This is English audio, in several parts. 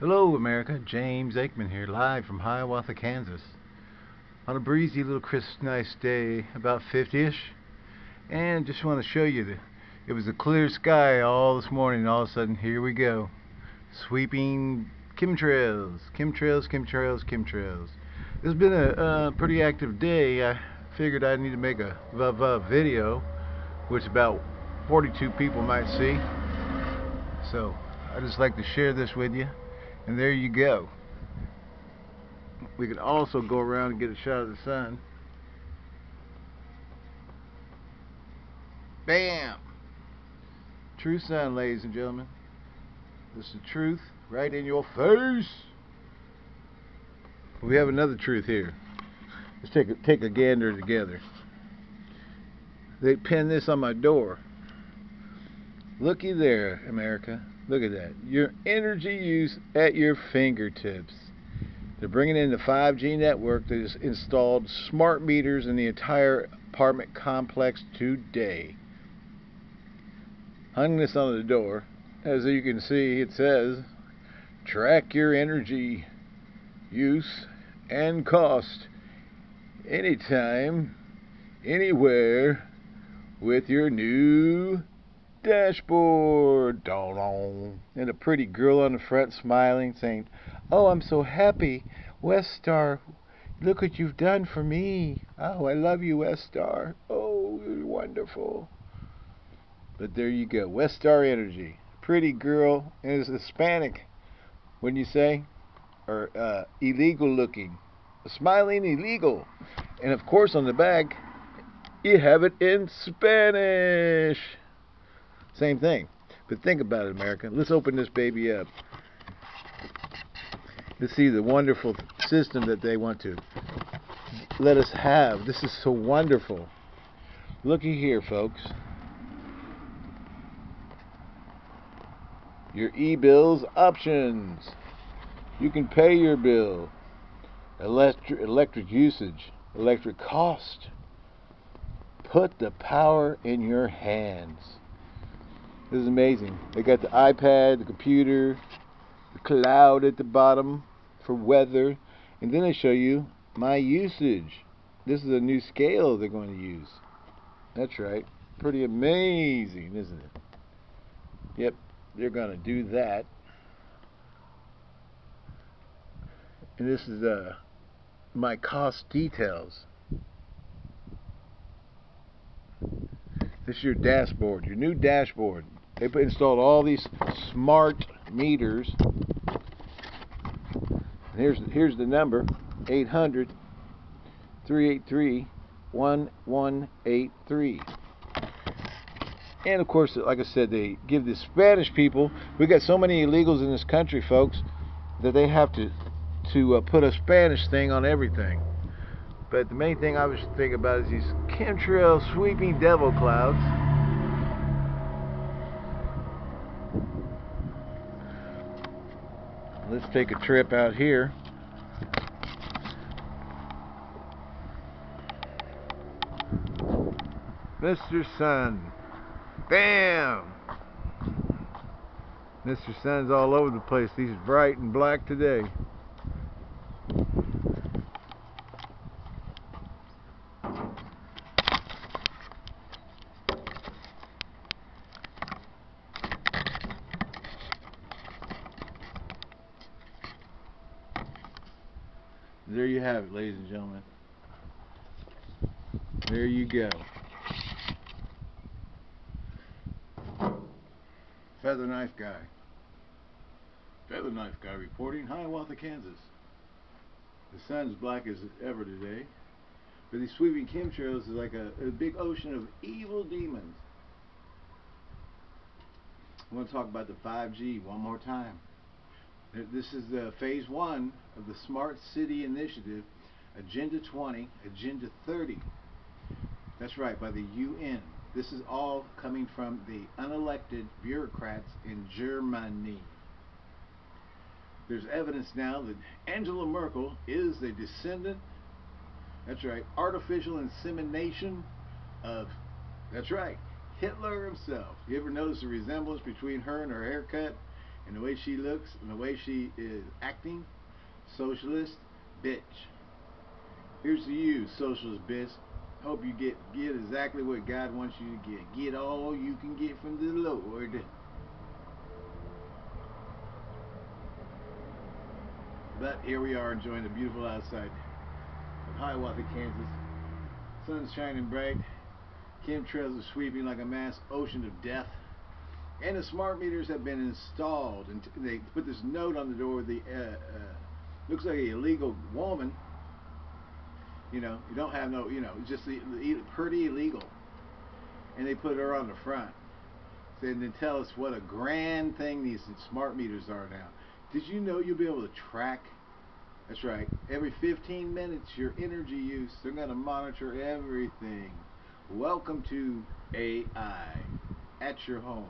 Hello, America. James Aikman here, live from Hiawatha, Kansas. On a breezy little crisp, nice day, about 50-ish. And just want to show you that it was a clear sky all this morning. And all of a sudden, here we go. Sweeping chemtrails, chemtrails, chemtrails, chemtrails. It's been a pretty active day. I figured I'd need to make a VUV video, which about 42 people might see. So, I just like to share this with you. And there you go. We can also go around and get a shot of the sun. Bam! True sun, ladies and gentlemen. This is the truth right in your face. We have another truth here. Let's take a, take a gander together. They pinned this on my door. Looky there, America. Look at that. Your energy use at your fingertips. They're bringing in the 5G network that has installed smart meters in the entire apartment complex today. Hung this on the door. As you can see, it says, track your energy use and cost anytime, anywhere with your new dashboard. And a pretty girl on the front smiling, saying, Oh, I'm so happy. Westar, look what you've done for me. Oh, I love you, Westar. Oh, you're wonderful. But there you go. Westar Energy. Pretty girl. And it's Hispanic, wouldn't you say? Or uh, illegal looking. Smiling illegal. And of course, on the back, you have it in Spanish. Same thing. But think about it, America. Let's open this baby up. Let's see the wonderful system that they want to let us have. This is so wonderful. Looky here, folks. Your e-bills options. You can pay your bill. Electric, electric usage. Electric cost. Put the power in your hands. This is amazing. They got the iPad, the computer, the cloud at the bottom for weather, and then they show you my usage. This is a new scale they're going to use. That's right. Pretty amazing, isn't it? Yep, they're going to do that. And this is uh, my cost details. This is your dashboard, your new dashboard. They installed all these smart meters. And here's here's the number 800 383 1183. And of course, like I said, they give the Spanish people. We got so many illegals in this country, folks, that they have to to uh, put a Spanish thing on everything. But the main thing I was thinking about is these chemtrail sweeping devil clouds. Let's take a trip out here. Mr. Sun. Bam! Mr. Sun's all over the place. He's bright and black today. There you have it, ladies and gentlemen. There you go. Feather Knife Guy. Feather Knife Guy reporting, Hiawatha, Kansas. The sun's black as ever today. But these sweeping chemtrails is like a, a big ocean of evil demons. I want to talk about the 5G one more time. This is the phase one of the Smart City Initiative, Agenda 20, Agenda 30. That's right, by the UN. This is all coming from the unelected bureaucrats in Germany. There's evidence now that Angela Merkel is a descendant, that's right, artificial insemination of, that's right, Hitler himself. You ever notice the resemblance between her and her haircut? And the way she looks and the way she is acting, socialist bitch. Here's to you, socialist bitch. Hope you get get exactly what God wants you to get. Get all you can get from the Lord. But here we are enjoying the beautiful outside of Hiawatha, Kansas. Sun's shining bright. Chemtrails are sweeping like a mass ocean of death. And the smart meters have been installed. And they put this note on the door. The uh, uh, looks like a illegal woman. You know, you don't have no, you know, just the, the, pretty illegal. And they put her on the front. And then tell us what a grand thing these smart meters are now. Did you know you'll be able to track? That's right. Every 15 minutes, your energy use. They're going to monitor everything. Welcome to AI at your home.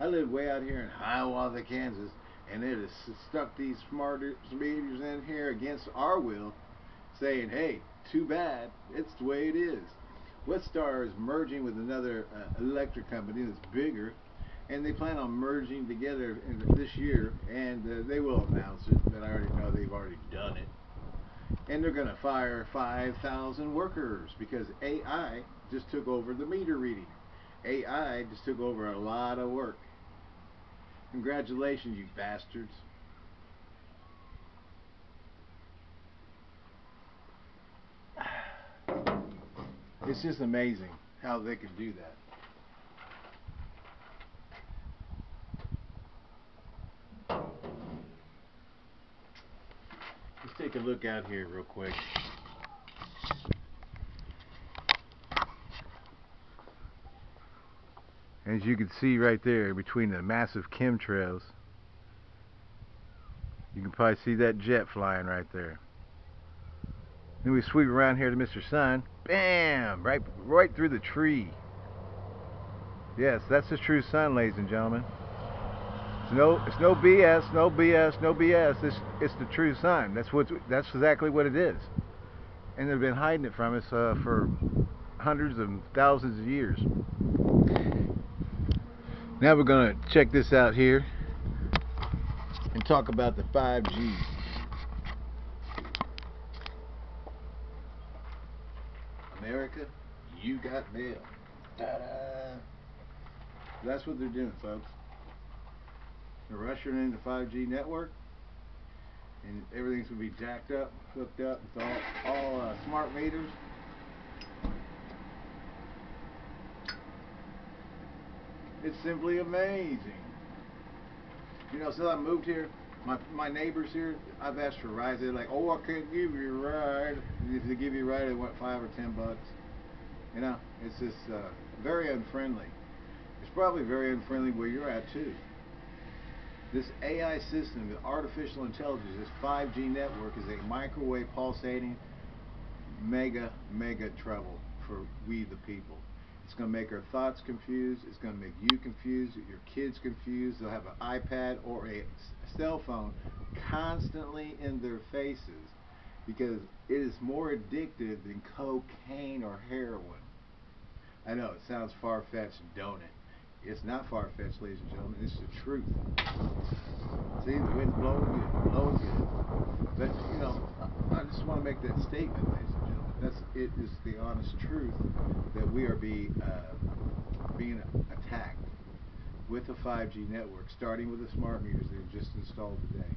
I live way out here in Hiawatha, Kansas, and it has stuck these smart meters in here against our will, saying, "Hey, too bad. It's the way it is." Westar is merging with another uh, electric company that's bigger and they plan on merging together this year, and uh, they will announce it. But I already know they've already done it, and they're going to fire 5,000 workers because AI just took over the meter reading. AI just took over a lot of work. Congratulations, you bastards. It's just amazing how they could do that. Let's take a look out here real quick. As you can see right there between the massive chemtrails, you can probably see that jet flying right there. Then we sweep around here to Mr. Sun. Bam! Right, right through the tree. Yes, that's the true sun, ladies and gentlemen. It's no, it's no BS, no BS, no BS. It's, it's the true sign. That's what, that's exactly what it is. And they've been hiding it from us uh, for hundreds of thousands of years. Now we're going to check this out here and talk about the 5G. America, you got mail. That's what they're doing, folks. They're ushering in the 5G network, and everything's going to be jacked up, hooked up. It's all, all uh, smart meters. It's simply amazing. You know, since I moved here, my my neighbors here, I've asked for rides. They're like, "Oh, I can't give you a ride." And if they give you a ride, they want five or ten bucks. You know, it's just uh, very unfriendly. It's probably very unfriendly where you're at too. This AI system, the artificial intelligence, this 5G network is a microwave pulsating mega, mega trouble for we the people. It's going to make our thoughts confused. It's going to make you confused, your kids confused. They'll have an iPad or a cell phone constantly in their faces because it is more addictive than cocaine or heroin. I know, it sounds far-fetched, don't it? It's not far-fetched, ladies and gentlemen. It's the truth. See, the wind's blowing good, blowing good. But, you know, I just want to make that statement, ladies. That's, it is the honest truth that we are being, uh, being attacked with the 5G network, starting with the smart meters they were just installed today.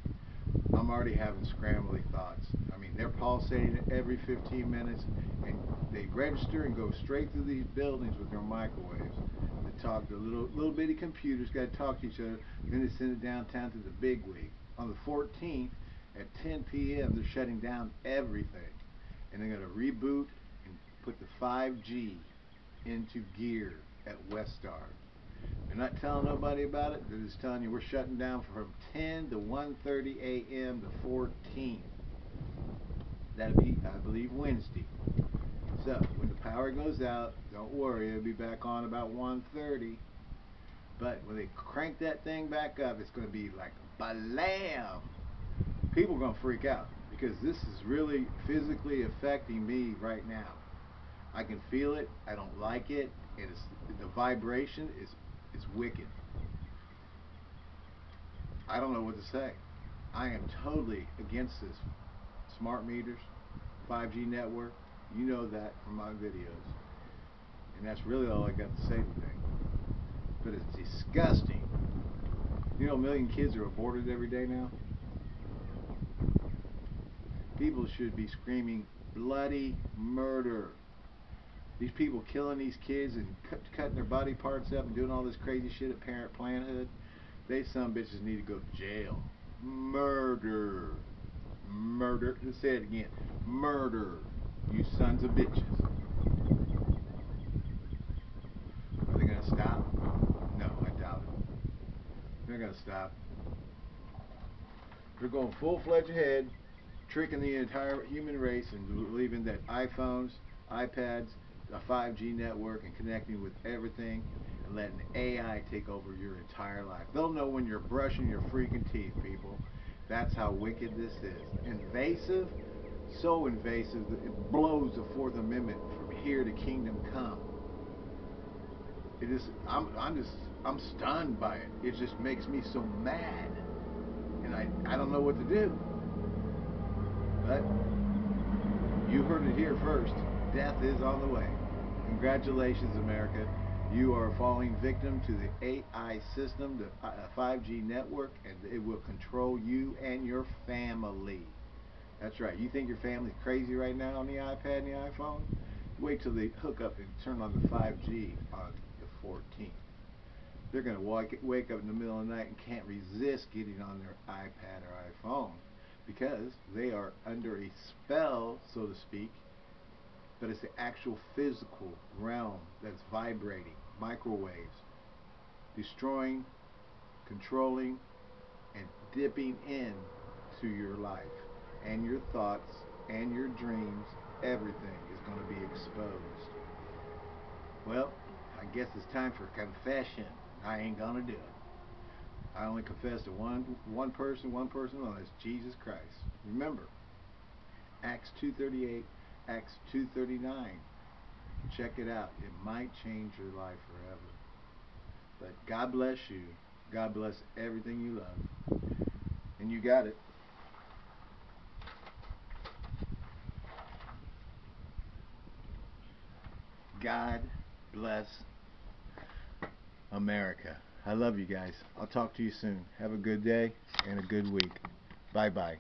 I'm already having scrambly thoughts. I mean, they're pulsating every 15 minutes, and they register and go straight through these buildings with their microwaves to talk to little little bitty computers, got to talk to each other. Then they send it downtown to the big wig. On the 14th at 10 p.m., they're shutting down everything, and they're going to reboot and put the 5G into gear at Westar. They're not telling nobody about it. They're just telling you we're shutting down from 10 to 1:30 a.m. the 14th. That'll be, I believe, Wednesday. So when the power goes out, don't worry, it'll be back on about 1.30. But when they crank that thing back up, it's going to be like balam. People are going to freak out because this is really physically affecting me right now. I can feel it. I don't like it. And It is the vibration is is wicked. I don't know what to say. I am totally against this. Smart meters, 5G network, you know that from my videos. And that's really all I got to say today. But it's disgusting. You know a million kids are aborted every day now? People should be screaming bloody murder. These people killing these kids and cut, cutting their body parts up and doing all this crazy shit at Parent Planhood. They some bitches need to go to jail. Murder. Murder. Let's say it again. Murder. You sons of bitches. Are they going to stop? No, I doubt it. They're going to stop. They're going full-fledged ahead, tricking the entire human race and believing that iPhones, iPads, a 5G network and connecting with everything and letting AI take over your entire life. They'll know when you're brushing your freaking teeth, people. That's how wicked this is. Invasive, so invasive that it blows the Fourth Amendment from here to kingdom come. It is. I'm. I'm just. I'm stunned by it. It just makes me so mad, and I. I don't know what to do. But you heard it here first. Death is on the way. Congratulations, America. You are falling victim to the AI system, the 5G uh, network, and it will control you and your family. That's right. You think your family's crazy right now on the iPad and the iPhone? Wait till they hook up and turn on the 5G on the 14th. They're going to wake up in the middle of the night and can't resist getting on their iPad or iPhone because they are under a spell, so to speak, but it's the actual physical realm that's vibrating, microwaves, destroying, controlling, and dipping in to your life and your thoughts and your dreams. Everything is going to be exposed. Well, I guess it's time for confession. I ain't going to do it. I only confess to one one person, one person alone. It's Jesus Christ. Remember, Acts 2.38 Acts 2.39. Check it out. It might change your life forever. But God bless you. God bless everything you love. And you got it. God bless America. I love you guys. I'll talk to you soon. Have a good day and a good week. Bye bye.